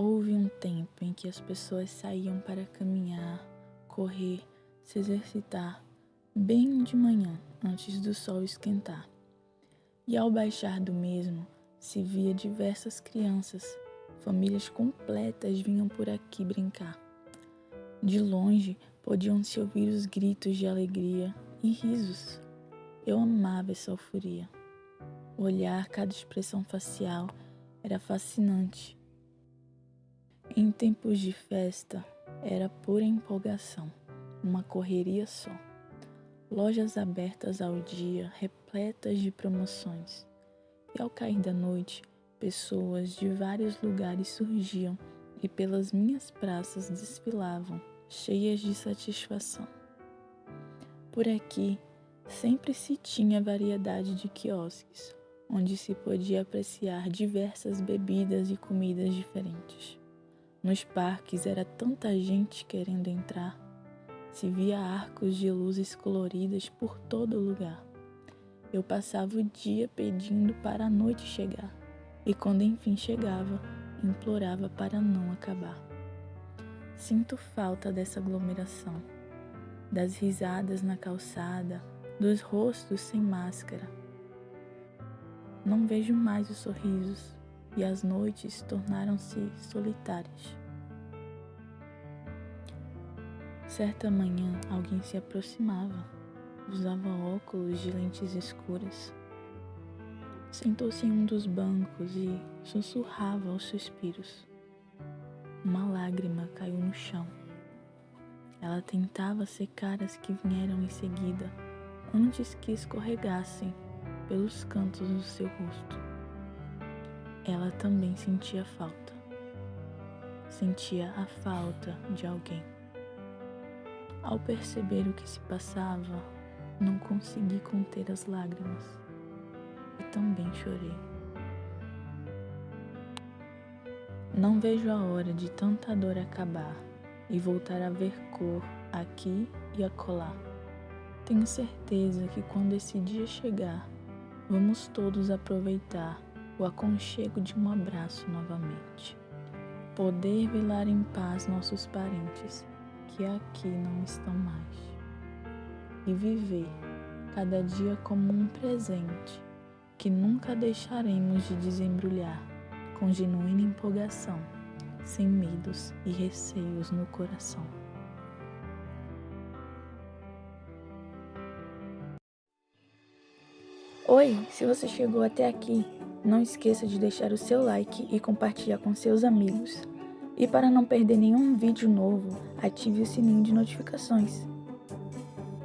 Houve um tempo em que as pessoas saíam para caminhar, correr, se exercitar, bem de manhã, antes do sol esquentar. E ao baixar do mesmo, se via diversas crianças, famílias completas vinham por aqui brincar. De longe podiam-se ouvir os gritos de alegria e risos. Eu amava essa euforia. Olhar cada expressão facial era fascinante. Em tempos de festa, era pura empolgação, uma correria só. Lojas abertas ao dia, repletas de promoções. E ao cair da noite, pessoas de vários lugares surgiam e pelas minhas praças desfilavam, cheias de satisfação. Por aqui sempre se tinha variedade de quiosques, onde se podia apreciar diversas bebidas e comidas diferentes. Nos parques era tanta gente querendo entrar, se via arcos de luzes coloridas por todo lugar. Eu passava o dia pedindo para a noite chegar, e quando enfim chegava, implorava para não acabar. Sinto falta dessa aglomeração, das risadas na calçada, dos rostos sem máscara. Não vejo mais os sorrisos e as noites tornaram-se solitárias. Certa manhã, alguém se aproximava, usava óculos de lentes escuras. Sentou-se em um dos bancos e sussurrava aos suspiros. Uma lágrima caiu no chão. Ela tentava secar as que vieram em seguida, antes que escorregassem pelos cantos do seu rosto. Ela também sentia falta. Sentia a falta de alguém. Ao perceber o que se passava, não consegui conter as lágrimas e também chorei. Não vejo a hora de tanta dor acabar e voltar a ver cor aqui e acolá. Tenho certeza que quando esse dia chegar, vamos todos aproveitar o aconchego de um abraço novamente. Poder velar em paz nossos parentes que aqui não estão mais. E viver cada dia como um presente que nunca deixaremos de desembrulhar com genuína empolgação, sem medos e receios no coração. Oi, se você chegou até aqui, não esqueça de deixar o seu like e compartilhar com seus amigos. E para não perder nenhum vídeo novo, ative o sininho de notificações.